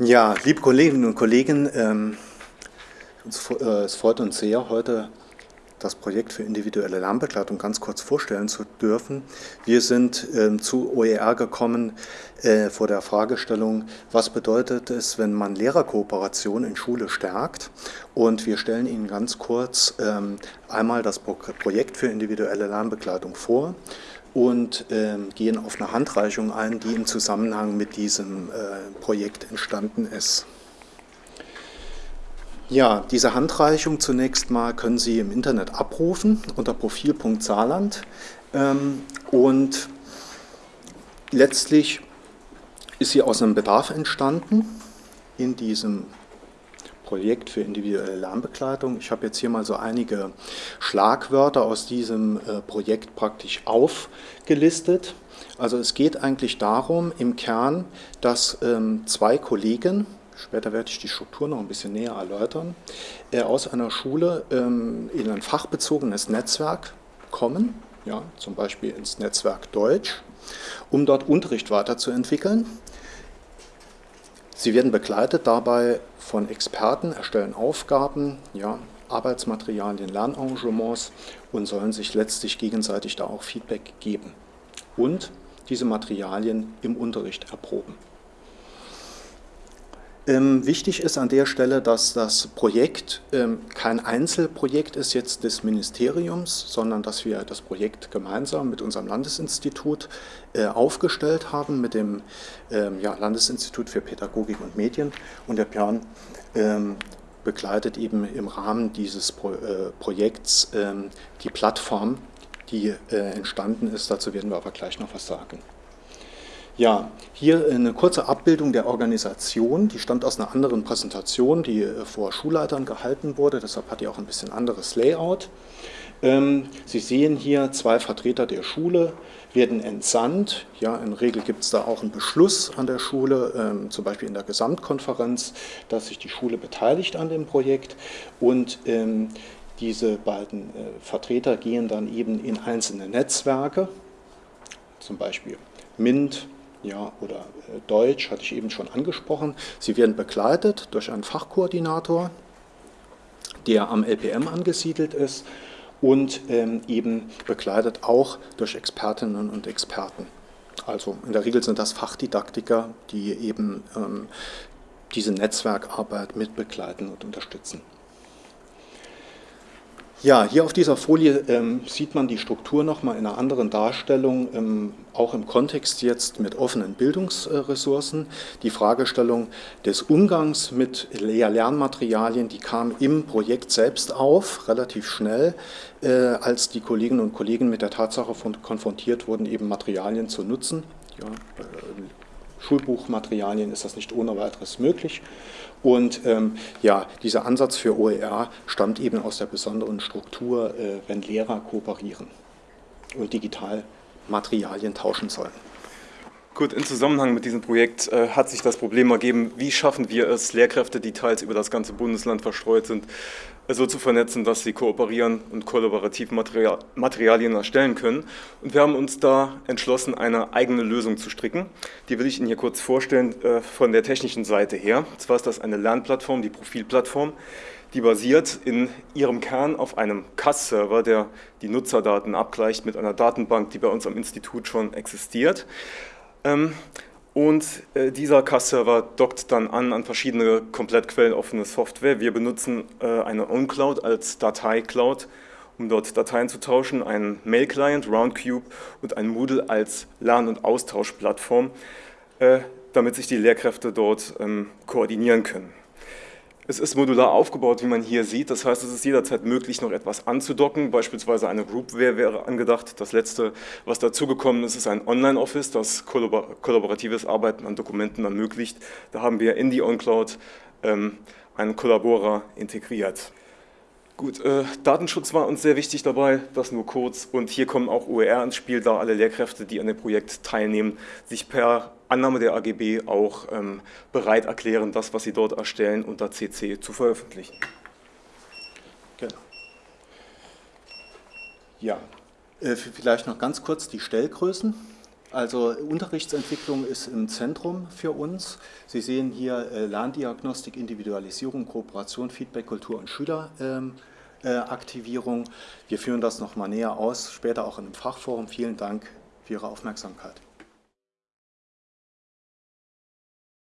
Ja, liebe Kolleginnen und Kollegen, ähm, äh, es freut uns sehr, heute das Projekt für individuelle Lernbegleitung ganz kurz vorstellen zu dürfen. Wir sind ähm, zu OER gekommen äh, vor der Fragestellung, was bedeutet es, wenn man Lehrerkooperation in Schule stärkt? Und wir stellen Ihnen ganz kurz ähm, einmal das Pro Projekt für individuelle Lernbegleitung vor und ähm, gehen auf eine Handreichung ein, die im Zusammenhang mit diesem äh, Projekt entstanden ist. Ja, diese Handreichung zunächst mal können Sie im Internet abrufen unter profil.saarland ähm, und letztlich ist sie aus einem Bedarf entstanden in diesem Projekt für individuelle Lernbegleitung. Ich habe jetzt hier mal so einige Schlagwörter aus diesem äh, Projekt praktisch aufgelistet. Also es geht eigentlich darum im Kern, dass ähm, zwei Kollegen, später werde ich die Struktur noch ein bisschen näher erläutern, äh, aus einer Schule ähm, in ein fachbezogenes Netzwerk kommen, ja, zum Beispiel ins Netzwerk Deutsch, um dort Unterricht weiterzuentwickeln. Sie werden begleitet dabei von Experten, erstellen Aufgaben, ja, Arbeitsmaterialien, Lernengagements und sollen sich letztlich gegenseitig da auch Feedback geben und diese Materialien im Unterricht erproben. Ähm, wichtig ist an der Stelle, dass das Projekt ähm, kein Einzelprojekt ist jetzt des Ministeriums, sondern dass wir das Projekt gemeinsam mit unserem Landesinstitut äh, aufgestellt haben, mit dem ähm, Landesinstitut für Pädagogik und Medien. Und der Björn begleitet eben im Rahmen dieses äh, Projekts die Plattform, die äh, entstanden ist. Dazu werden wir aber gleich noch was sagen. Ja, hier eine kurze Abbildung der Organisation, die stammt aus einer anderen Präsentation, die äh, vor Schulleitern gehalten wurde, deshalb hat die auch ein bisschen anderes Layout. Ähm, Sie sehen hier zwei Vertreter der Schule werden entsandt. Ja, in Regel gibt es da auch einen Beschluss an der Schule, ähm, zum Beispiel in der Gesamtkonferenz, dass sich die Schule beteiligt an dem Projekt und ähm, diese beiden äh, Vertreter gehen dann eben in einzelne Netzwerke, zum Beispiel MINT, ja, oder äh, Deutsch, hatte ich eben schon angesprochen. Sie werden begleitet durch einen Fachkoordinator, der am LPM angesiedelt ist und ähm, eben begleitet auch durch Expertinnen und Experten. Also in der Regel sind das Fachdidaktiker, die eben ähm, diese Netzwerkarbeit mitbegleiten und unterstützen. Ja, hier auf dieser Folie ähm, sieht man die Struktur nochmal in einer anderen Darstellung, ähm, auch im Kontext jetzt mit offenen Bildungsressourcen. Die Fragestellung des Umgangs mit Lernmaterialien, die kam im Projekt selbst auf, relativ schnell, äh, als die Kolleginnen und Kollegen mit der Tatsache von, konfrontiert wurden, eben Materialien zu nutzen. Ja, äh, Schulbuchmaterialien ist das nicht ohne weiteres möglich. Und ähm, ja, dieser Ansatz für OER stammt eben aus der besonderen Struktur, äh, wenn Lehrer kooperieren und digital Materialien tauschen sollen. Gut, in Zusammenhang mit diesem Projekt äh, hat sich das Problem ergeben, wie schaffen wir es, Lehrkräfte, die teils über das ganze Bundesland verstreut sind, so zu vernetzen, dass sie kooperieren und kollaborativ Material, Materialien erstellen können. Und wir haben uns da entschlossen, eine eigene Lösung zu stricken. Die will ich Ihnen hier kurz vorstellen äh, von der technischen Seite her. Und zwar ist das eine Lernplattform, die Profilplattform, die basiert in ihrem Kern auf einem CAS-Server, der die Nutzerdaten abgleicht mit einer Datenbank, die bei uns am Institut schon existiert. Ähm, und äh, dieser CAS-Server dockt dann an an verschiedene komplett quelloffene Software. Wir benutzen äh, eine OwnCloud als Datei-Cloud, um dort Dateien zu tauschen, einen Mail-Client, Roundcube und ein Moodle als Lern- und Austauschplattform, äh, damit sich die Lehrkräfte dort ähm, koordinieren können. Es ist modular aufgebaut, wie man hier sieht. Das heißt, es ist jederzeit möglich, noch etwas anzudocken. Beispielsweise eine Groupware wäre angedacht. Das letzte, was dazugekommen ist, ist ein Online-Office, das kollaboratives Arbeiten an Dokumenten ermöglicht. Da haben wir in die OnCloud ähm, einen Kollaborer integriert. Gut, äh, Datenschutz war uns sehr wichtig dabei, das nur kurz. Und hier kommen auch OER ins Spiel, da alle Lehrkräfte, die an dem Projekt teilnehmen, sich per Annahme der AGB auch ähm, bereit erklären, das, was sie dort erstellen, unter CC zu veröffentlichen. Genau. Ja, äh, vielleicht noch ganz kurz die Stellgrößen. Also Unterrichtsentwicklung ist im Zentrum für uns. Sie sehen hier äh, Lerndiagnostik, Individualisierung, Kooperation, Feedback, Kultur und Schüleraktivierung. Ähm, äh, Wir führen das nochmal näher aus, später auch in einem Fachforum. Vielen Dank für Ihre Aufmerksamkeit.